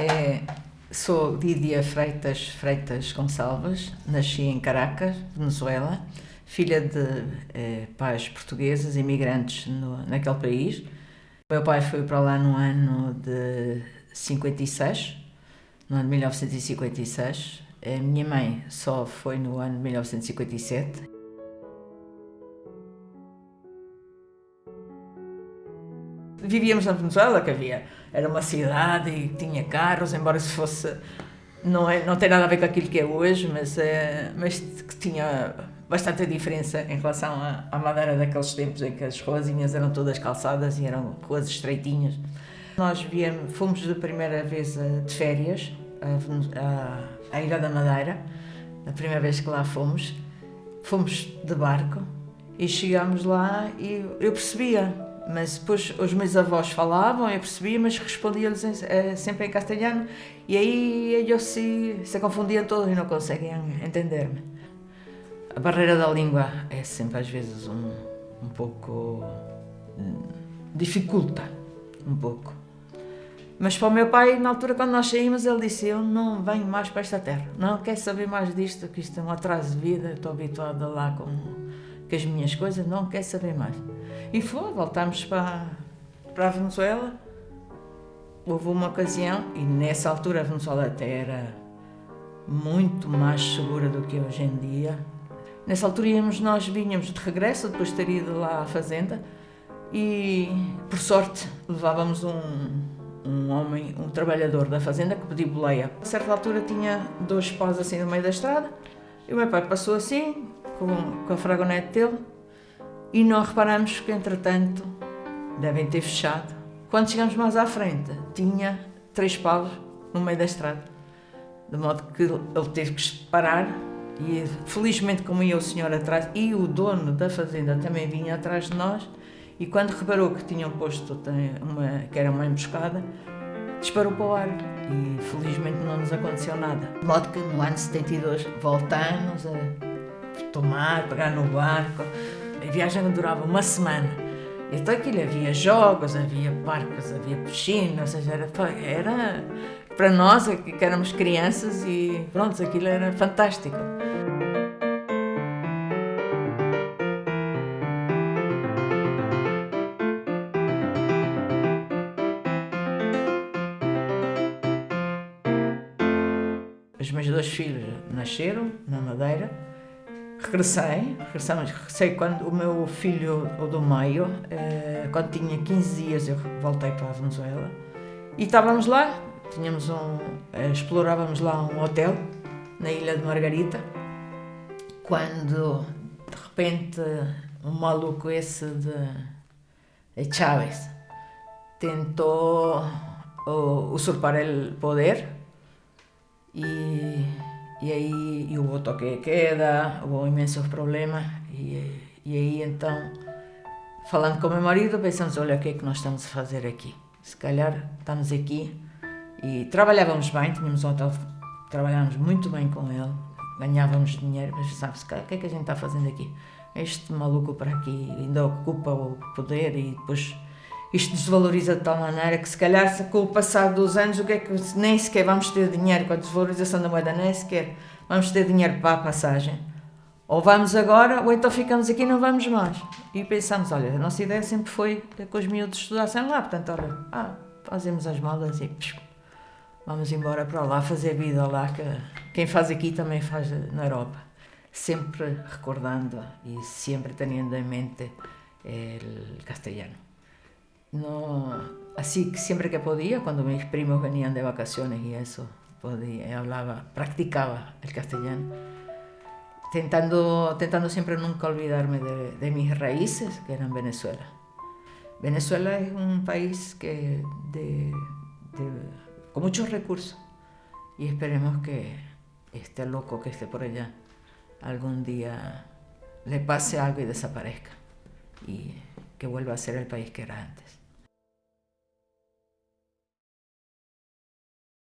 É, sou Lídia Freitas Freitas Gonçalves, nasci em Caracas, Venezuela, filha de eh, pais portugueses, imigrantes no, naquele país. Meu pai foi para lá no ano de 56, no ano de 1956. A minha mãe só foi no ano de 1957. Vivíamos na Venezuela, que havia, era uma cidade e tinha carros, embora se fosse, não, é, não tem nada a ver com aquilo que é hoje, mas, é, mas que tinha bastante diferença em relação à, à Madeira daqueles tempos em que as ruazinhas eram todas calçadas e eram ruas estreitinhas. Nós viemos, fomos da primeira vez de férias à, à Ilha da Madeira, a primeira vez que lá fomos. Fomos de barco e chegámos lá e eu percebia, mas depois os meus avós falavam, eu percebia, mas respondia-lhes sempre em castelhano e aí eles se, se confundiam todos e não conseguiam entender-me. A barreira da língua é sempre às vezes um, um pouco... Hum, dificulta um pouco. Mas para o meu pai, na altura quando nós saímos, ele disse, eu não venho mais para esta terra, não quero saber mais disto, que isto é um atraso de vida, estou habituada lá com, com as minhas coisas, não quero saber mais. E foi, voltámos para, para a Venezuela, houve uma ocasião, e nessa altura a Venezuela até era muito mais segura do que hoje em dia. Nessa altura íamos, nós vinhamos de regresso, depois de ido lá à fazenda, e por sorte levávamos um, um homem, um trabalhador da fazenda que pediu boleia. A certa altura tinha dois paus assim no meio da estrada e o meu pai passou assim, com, com a fragonete dele, e não reparamos que, entretanto, devem ter fechado. Quando chegamos mais à frente, tinha três paus no meio da estrada. De modo que ele teve que parar e, felizmente, como ia o senhor atrás e o dono da fazenda também vinha atrás de nós, e quando reparou que tinham posto uma, que era uma emboscada, disparou para o ar e felizmente não nos aconteceu nada. De modo que no ano 72 voltamos a tomar, pegar no barco. A viagem durava uma semana. Então aquilo havia jogos, havia parques, havia piscina, ou seja, era, era para nós que éramos crianças e pronto, aquilo era fantástico. Os meus dois filhos nasceram na Madeira. Regressei, regressamos, regressei quando o meu filho, o do meio, eh, quando tinha 15 dias, eu voltei para a Venezuela. E estávamos lá, tínhamos um, eh, explorávamos lá um hotel, na ilha de Margarita, quando, de repente, um maluco esse de, Chávez tentou usurpar o poder e, e aí e houve toque de queda, houve imensos problemas e, e aí então, falando com meu marido, pensamos, olha, o que é que nós estamos a fazer aqui? Se calhar estamos aqui e trabalhávamos bem, tínhamos um hotel, trabalhávamos muito bem com ele, ganhávamos dinheiro, mas sabe-se, o que é que a gente está fazendo aqui? Este maluco para aqui ainda ocupa o poder e depois isto desvaloriza de tal maneira que se calhar com o passar dos anos o que é que nem sequer vamos ter dinheiro com a desvalorização da moeda, nem sequer vamos ter dinheiro para a passagem. Ou vamos agora, ou então ficamos aqui e não vamos mais. E pensamos, olha, a nossa ideia sempre foi que os miúdos estudassem lá, portanto, olha, ah, fazemos as malas e vamos embora para lá, fazer vida lá, que quem faz aqui também faz na Europa. Sempre recordando e sempre tendo em mente o castelhano. No, así siempre que podía, cuando mis primos venían de vacaciones y eso, podía, hablaba, practicaba el castellano, tentando, tentando siempre nunca olvidarme de, mis raíces, que eran Venezuela. Venezuela es un país que de, con muchos recursos y esperemos que este loco que esté por allá algún día le pase algo y desaparezca y que vuelva a ser el país que era antes.